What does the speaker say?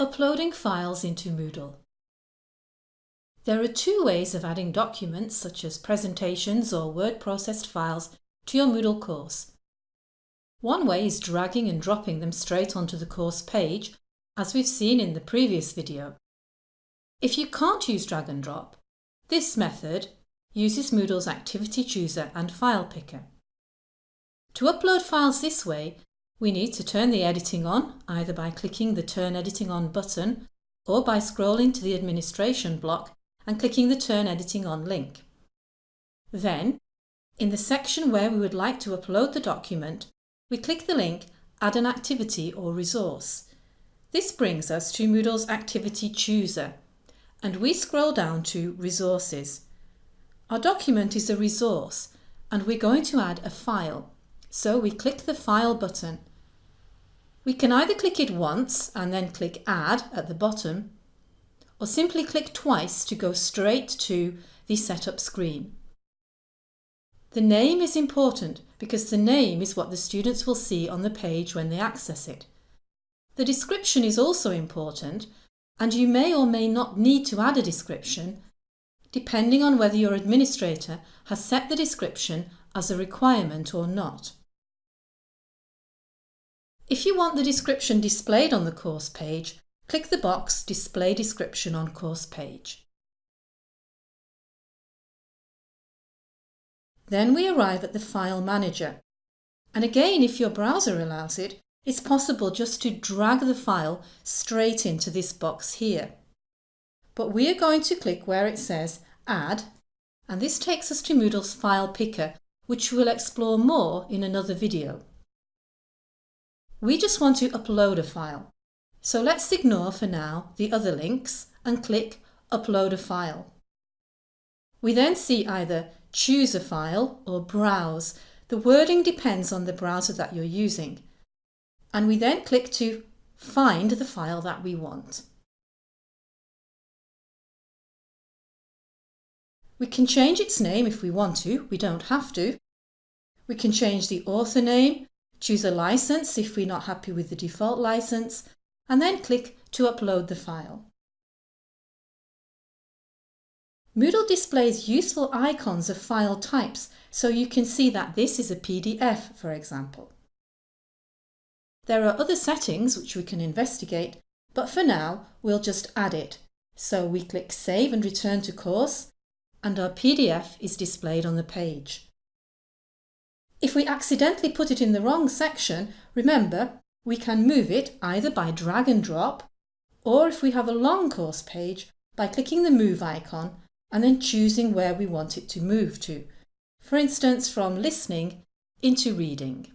Uploading files into Moodle. There are two ways of adding documents such as presentations or word processed files to your Moodle course. One way is dragging and dropping them straight onto the course page, as we've seen in the previous video. If you can't use drag and drop, this method uses Moodle's Activity Chooser and File Picker. To upload files this way, we need to turn the editing on either by clicking the Turn Editing On button or by scrolling to the Administration block and clicking the Turn Editing On link. Then, in the section where we would like to upload the document, we click the link Add an activity or resource. This brings us to Moodle's Activity Chooser and we scroll down to Resources. Our document is a resource and we're going to add a file. So we click the File button we can either click it once and then click Add at the bottom, or simply click twice to go straight to the setup screen. The name is important because the name is what the students will see on the page when they access it. The description is also important and you may or may not need to add a description depending on whether your administrator has set the description as a requirement or not. If you want the description displayed on the course page, click the box Display Description on Course Page. Then we arrive at the File Manager. And again, if your browser allows it, it's possible just to drag the file straight into this box here. But we are going to click where it says Add, and this takes us to Moodle's File Picker, which we'll explore more in another video. We just want to upload a file. So let's ignore for now the other links and click Upload a file. We then see either Choose a file or Browse. The wording depends on the browser that you're using. And we then click to find the file that we want. We can change its name if we want to, we don't have to. We can change the author name, Choose a license if we're not happy with the default license, and then click to upload the file. Moodle displays useful icons of file types so you can see that this is a PDF, for example. There are other settings which we can investigate, but for now we'll just add it. So we click Save and Return to Course, and our PDF is displayed on the page. If we accidentally put it in the wrong section, remember, we can move it either by drag and drop, or if we have a long course page, by clicking the Move icon and then choosing where we want it to move to, for instance from listening into reading.